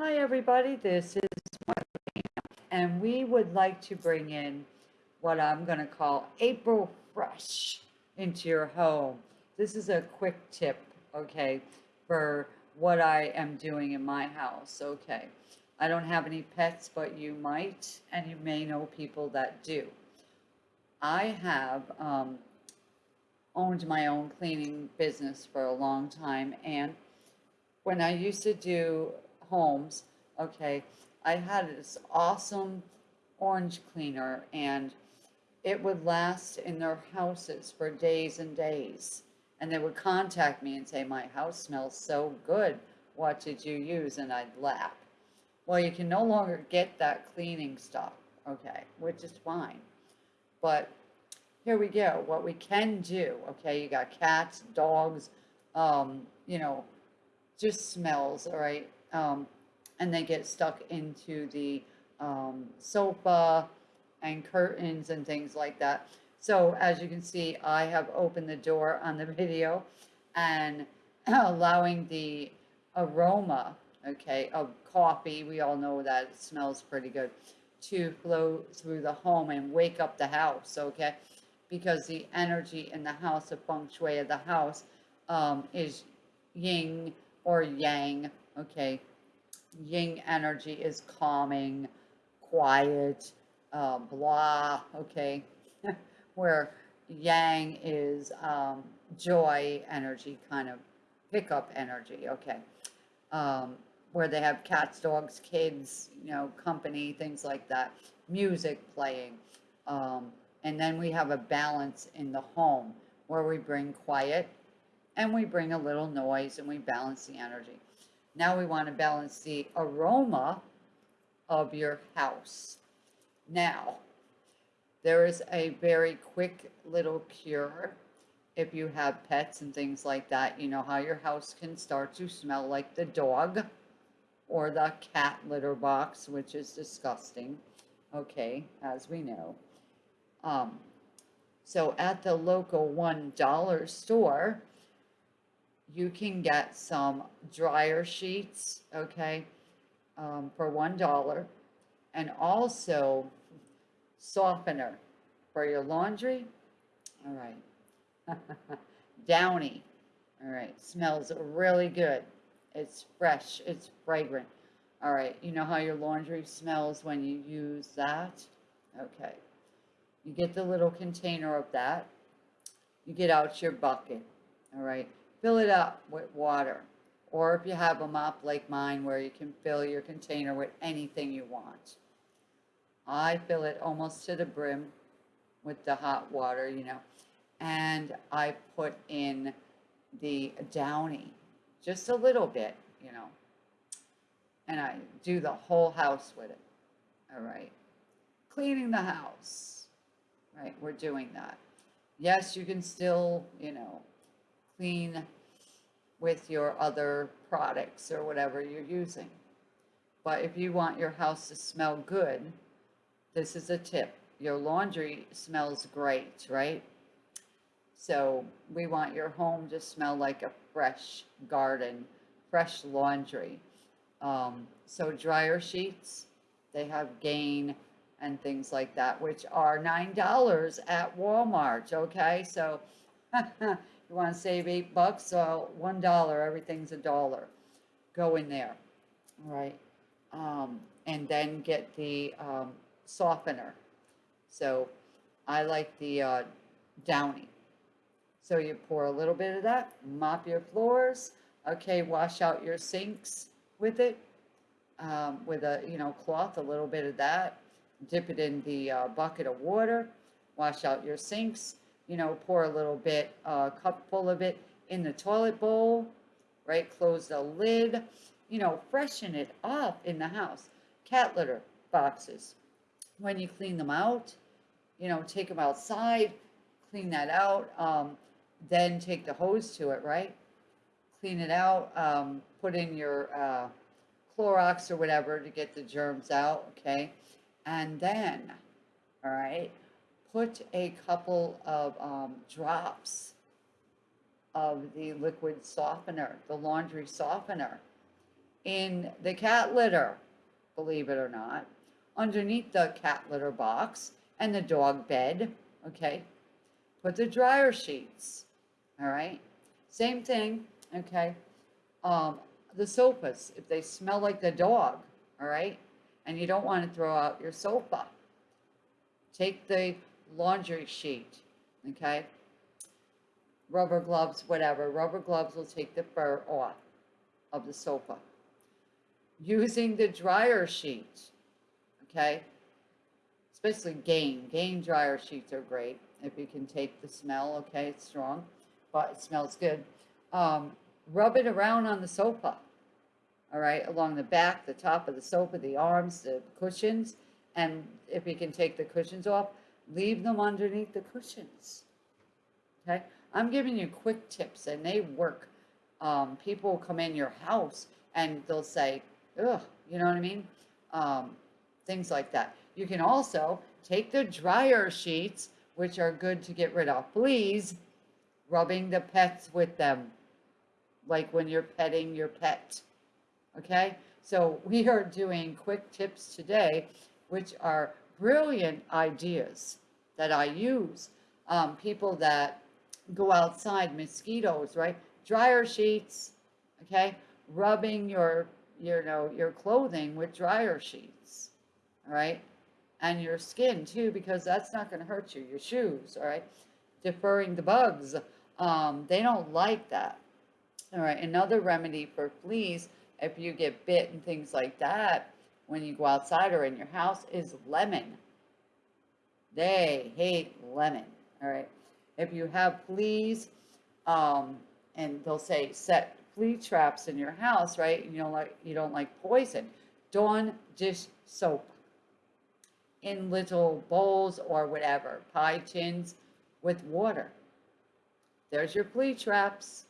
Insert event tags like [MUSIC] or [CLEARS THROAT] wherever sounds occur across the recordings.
Hi, everybody. This is Marlene, and we would like to bring in what I'm going to call April Fresh into your home. This is a quick tip, okay, for what I am doing in my house, okay. I don't have any pets, but you might, and you may know people that do. I have um, owned my own cleaning business for a long time, and when I used to do homes, okay, I had this awesome orange cleaner and it would last in their houses for days and days. And they would contact me and say, my house smells so good. What did you use? And I'd laugh. Well, you can no longer get that cleaning stuff, okay, which is fine. But here we go. What we can do, okay, you got cats, dogs, um, you know, just smells, all right? Um, and they get stuck into the um, sofa and curtains and things like that. So as you can see, I have opened the door on the [LAUGHS] video and [CLEARS THROAT] allowing the aroma, okay, of coffee, we all know that it smells pretty good, to flow through the home and wake up the house, okay? Because the energy in the house, the feng shui of the house um, is yin or yang, okay? Yin energy is calming, quiet, uh, blah, okay? [LAUGHS] Where yang is um, joy energy, kind of pickup energy, okay? Um, where they have cats, dogs, kids, you know, company, things like that, music playing. Um, and then we have a balance in the home where we bring quiet and we bring a little noise and we balance the energy. Now we want to balance the aroma of your house. Now, there is a very quick little cure. If you have pets and things like that, you know how your house can start to smell like the dog or the cat litter box, which is disgusting. Okay, as we know. Um, so at the local $1 store, you can get some dryer sheets, okay, um, for $1 and also softener for your laundry. All right. [LAUGHS] Downy. All right. Smells really good. It's fresh. It's fragrant. All right. You know how your laundry smells when you use that? Okay. You get the little container of that. You get out your bucket. All right fill it up with water. Or if you have a mop like mine where you can fill your container with anything you want. I fill it almost to the brim with the hot water, you know, and I put in the downy, just a little bit, you know, and I do the whole house with it. All right. Cleaning the house, right? We're doing that. Yes, you can still, you know, clean with your other products or whatever you're using. But if you want your house to smell good, this is a tip. Your laundry smells great, right? So we want your home to smell like a fresh garden, fresh laundry. Um, so dryer sheets, they have gain and things like that, which are $9 at Walmart, okay? So [LAUGHS] You want to save eight bucks, so one dollar, everything's a dollar. Go in there, right? Um, and then get the um, softener. So I like the uh, Downy. So you pour a little bit of that, mop your floors. Okay, wash out your sinks with it, um, with a you know cloth, a little bit of that. Dip it in the uh, bucket of water. Wash out your sinks you know, pour a little bit, a uh, cup full of it in the toilet bowl, right? Close the lid, you know, freshen it up in the house. Cat litter boxes. When you clean them out, you know, take them outside, clean that out, um, then take the hose to it, right? Clean it out, um, put in your uh, Clorox or whatever to get the germs out, okay? And then, all right, put a couple of um, drops of the liquid softener, the laundry softener, in the cat litter, believe it or not, underneath the cat litter box and the dog bed, okay? Put the dryer sheets, all right? Same thing, okay? Um, the sofas, if they smell like the dog, all right? And you don't want to throw out your sofa. Take the laundry sheet, okay? Rubber gloves, whatever. Rubber gloves will take the fur off of the sofa. Using the dryer sheet, okay? Especially Gain. Gain dryer sheets are great. If you can take the smell, okay, it's strong, but it smells good. Um, rub it around on the sofa, all right, along the back, the top of the sofa, the arms, the cushions. And if you can take the cushions off, leave them underneath the cushions. Okay, I'm giving you quick tips and they work. Um, people come in your house and they'll say, ugh, you know what I mean? Um, things like that. You can also take the dryer sheets, which are good to get rid of fleas, rubbing the pets with them, like when you're petting your pet. Okay, so we are doing quick tips today, which are brilliant ideas that I use. Um, people that go outside, mosquitoes, right? Dryer sheets, okay? Rubbing your, you know, your clothing with dryer sheets, all right? And your skin too, because that's not going to hurt you. Your shoes, all right? Deferring the bugs, um, they don't like that. All right, another remedy for fleas, if you get bit and things like that, when you go outside or in your house, is lemon. They hate lemon, all right? If you have fleas, um, and they'll say set flea traps in your house, right? You don't like you don't like poison. Dawn dish soap in little bowls or whatever, pie tins with water. There's your flea traps.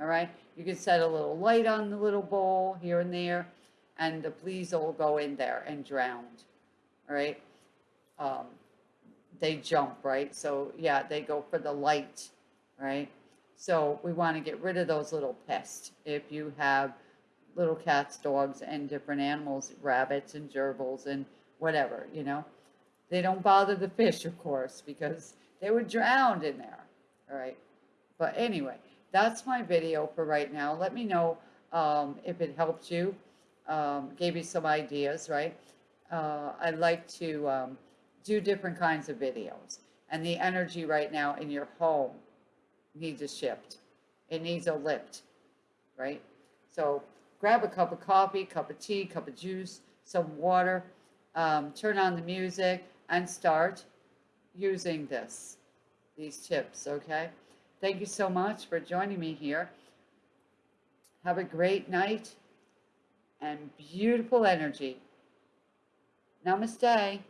All right. You can set a little light on the little bowl here and there, and the fleas all go in there and drowned, right? Um, they jump, right? So yeah, they go for the light, right? So we want to get rid of those little pests. If you have little cats, dogs, and different animals, rabbits and gerbils and whatever, you know, they don't bother the fish, of course, because they were drowned in there. All right. But anyway, that's my video for right now. Let me know um, if it helped you, um, gave you some ideas, right? Uh, I'd like to um, do different kinds of videos. And the energy right now in your home needs a shift. It needs a lift, right? So grab a cup of coffee, cup of tea, cup of juice, some water, um, turn on the music, and start using this, these tips, okay? Thank you so much for joining me here. Have a great night and beautiful energy. Namaste.